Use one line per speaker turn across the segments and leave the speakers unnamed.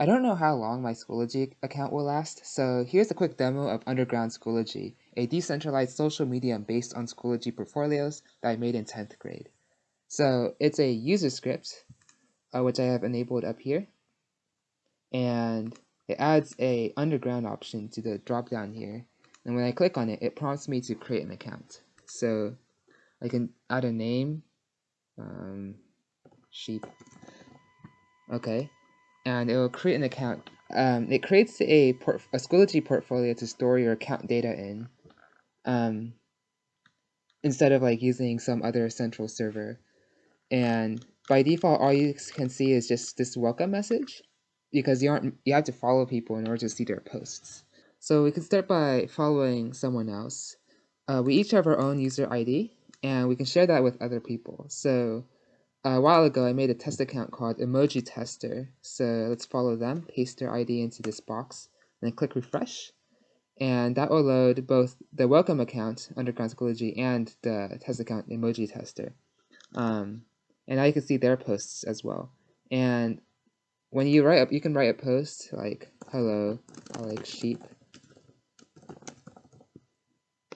I don't know how long my Schoology account will last, so here's a quick demo of Underground Schoology, a decentralized social medium based on Schoology portfolios that I made in 10th grade. So it's a user script, uh, which I have enabled up here, and it adds a underground option to the drop down here. And when I click on it, it prompts me to create an account. So I can add a name, um, sheep. Okay, and it will create an account. Um, it creates a, a Schoology portfolio to store your account data in um, instead of like using some other central server. And by default, all you can see is just this welcome message because you aren't you have to follow people in order to see their posts. So we can start by following someone else. Uh, we each have our own user ID, and we can share that with other people. So a while ago, I made a test account called Emoji Tester. So let's follow them, paste their ID into this box, and then click refresh. And that will load both the welcome account, Underground Schoology, and the test account, Emoji Tester. Um, and now you can see their posts as well. And when you write up, you can write a post like, hello, I like sheep.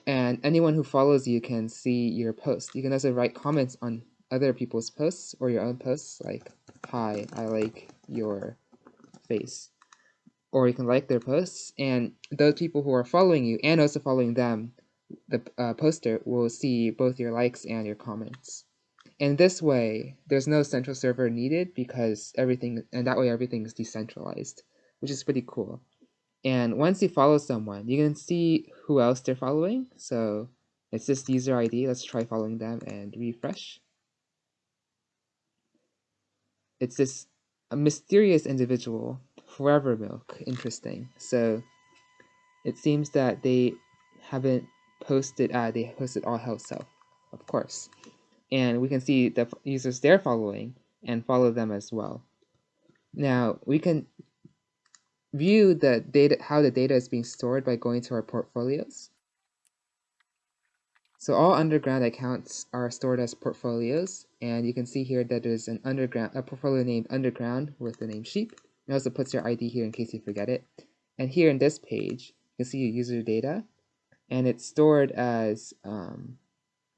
And anyone who follows you can see your post. You can also write comments on other people's posts or your own posts, like, hi, I like your face. Or you can like their posts, and those people who are following you and also following them, the uh, poster will see both your likes and your comments. In this way, there's no central server needed because everything, and that way everything is decentralized, which is pretty cool. And once you follow someone, you can see who else they're following. So it's this user ID. Let's try following them and refresh it's this mysterious individual, Forever Milk. Interesting. So it seems that they haven't posted. Uh, they posted all health self, of course, and we can see the users they're following and follow them as well. Now we can view the data, how the data is being stored by going to our portfolios. So all underground accounts are stored as portfolios, and you can see here that there's an underground a portfolio named underground with the name sheep. It also puts your ID here in case you forget it. And here in this page, you can see your user data, and it's stored as um,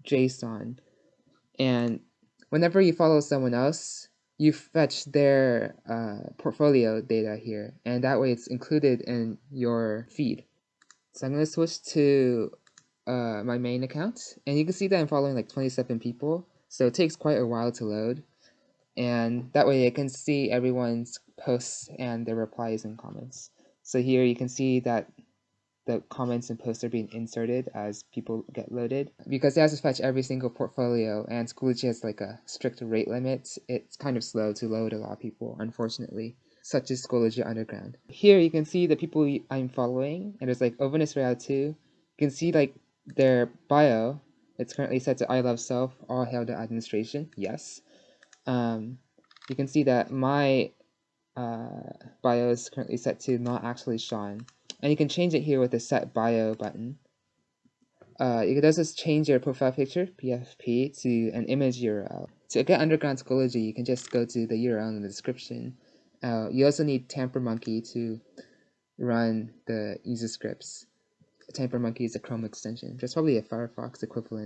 JSON. And whenever you follow someone else, you fetch their uh, portfolio data here, and that way it's included in your feed. So I'm going to switch to uh, my main account, and you can see that I'm following like 27 people, so it takes quite a while to load, and that way I can see everyone's posts and their replies and comments. So here you can see that the comments and posts are being inserted as people get loaded. Because it has to fetch every single portfolio and Schoology has like a strict rate limit, it's kind of slow to load a lot of people, unfortunately, such as Schoology Underground. Here you can see the people I'm following, and there's like Openness Route 2. You can see like their bio, it's currently set to I love self, all hail the administration, yes. Um, you can see that my uh, bio is currently set to not actually Sean. And you can change it here with the set bio button. Uh, you can also change your profile picture, PFP, to an image URL. To get Underground Schoology, you can just go to the URL in the description. Uh, you also need Tampermonkey to run the user scripts. Tampermonkey is a Chrome extension, just probably a Firefox equivalent.